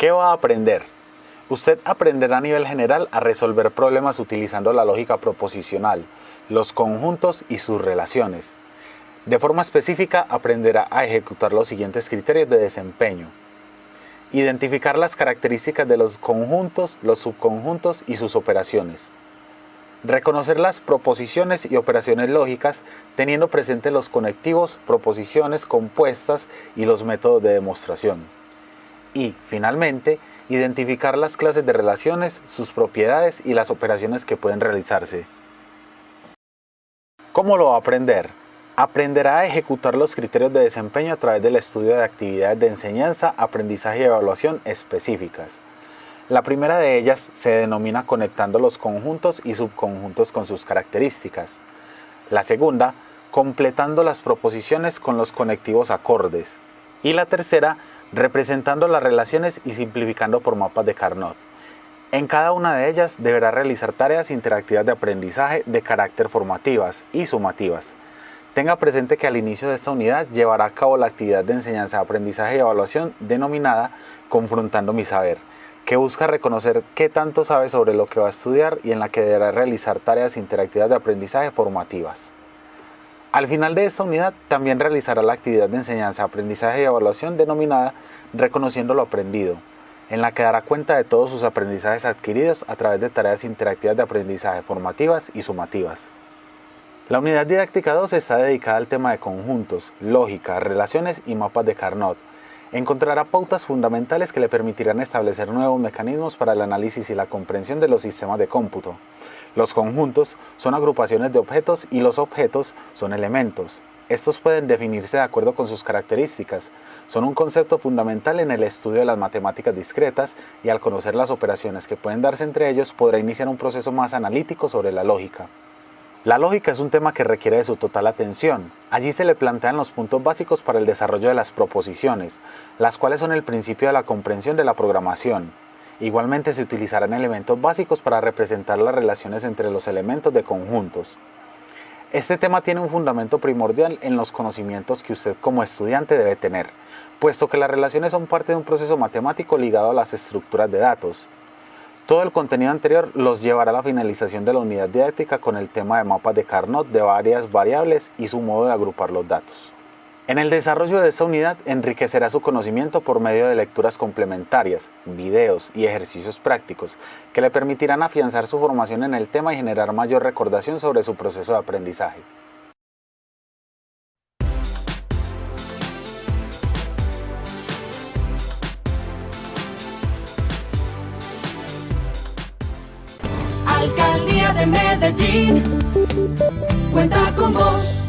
¿Qué va a aprender? Usted aprenderá a nivel general a resolver problemas utilizando la lógica proposicional, los conjuntos y sus relaciones. De forma específica aprenderá a ejecutar los siguientes criterios de desempeño. Identificar las características de los conjuntos, los subconjuntos y sus operaciones. Reconocer las proposiciones y operaciones lógicas teniendo presente los conectivos, proposiciones compuestas y los métodos de demostración. Y, finalmente, identificar las clases de relaciones, sus propiedades y las operaciones que pueden realizarse. ¿Cómo lo va a aprender? Aprenderá a ejecutar los criterios de desempeño a través del estudio de actividades de enseñanza, aprendizaje y evaluación específicas. La primera de ellas se denomina conectando los conjuntos y subconjuntos con sus características. La segunda, completando las proposiciones con los conectivos acordes. Y la tercera, representando las relaciones y simplificando por mapas de Carnot. En cada una de ellas deberá realizar tareas interactivas de aprendizaje de carácter formativas y sumativas. Tenga presente que al inicio de esta unidad llevará a cabo la actividad de enseñanza, aprendizaje y evaluación denominada Confrontando mi saber, que busca reconocer qué tanto sabe sobre lo que va a estudiar y en la que deberá realizar tareas interactivas de aprendizaje formativas. Al final de esta unidad también realizará la actividad de enseñanza, aprendizaje y evaluación denominada Reconociendo lo aprendido, en la que dará cuenta de todos sus aprendizajes adquiridos a través de tareas interactivas de aprendizaje formativas y sumativas. La unidad didáctica 2 está dedicada al tema de conjuntos, lógica, relaciones y mapas de Carnot. Encontrará pautas fundamentales que le permitirán establecer nuevos mecanismos para el análisis y la comprensión de los sistemas de cómputo. Los conjuntos son agrupaciones de objetos y los objetos son elementos. Estos pueden definirse de acuerdo con sus características. Son un concepto fundamental en el estudio de las matemáticas discretas y al conocer las operaciones que pueden darse entre ellos podrá iniciar un proceso más analítico sobre la lógica. La lógica es un tema que requiere de su total atención. Allí se le plantean los puntos básicos para el desarrollo de las proposiciones, las cuales son el principio de la comprensión de la programación. Igualmente se utilizarán elementos básicos para representar las relaciones entre los elementos de conjuntos. Este tema tiene un fundamento primordial en los conocimientos que usted como estudiante debe tener, puesto que las relaciones son parte de un proceso matemático ligado a las estructuras de datos. Todo el contenido anterior los llevará a la finalización de la unidad didáctica con el tema de mapas de Carnot de varias variables y su modo de agrupar los datos. En el desarrollo de esta unidad enriquecerá su conocimiento por medio de lecturas complementarias, videos y ejercicios prácticos que le permitirán afianzar su formación en el tema y generar mayor recordación sobre su proceso de aprendizaje. Alcaldía de Medellín cuenta con vos.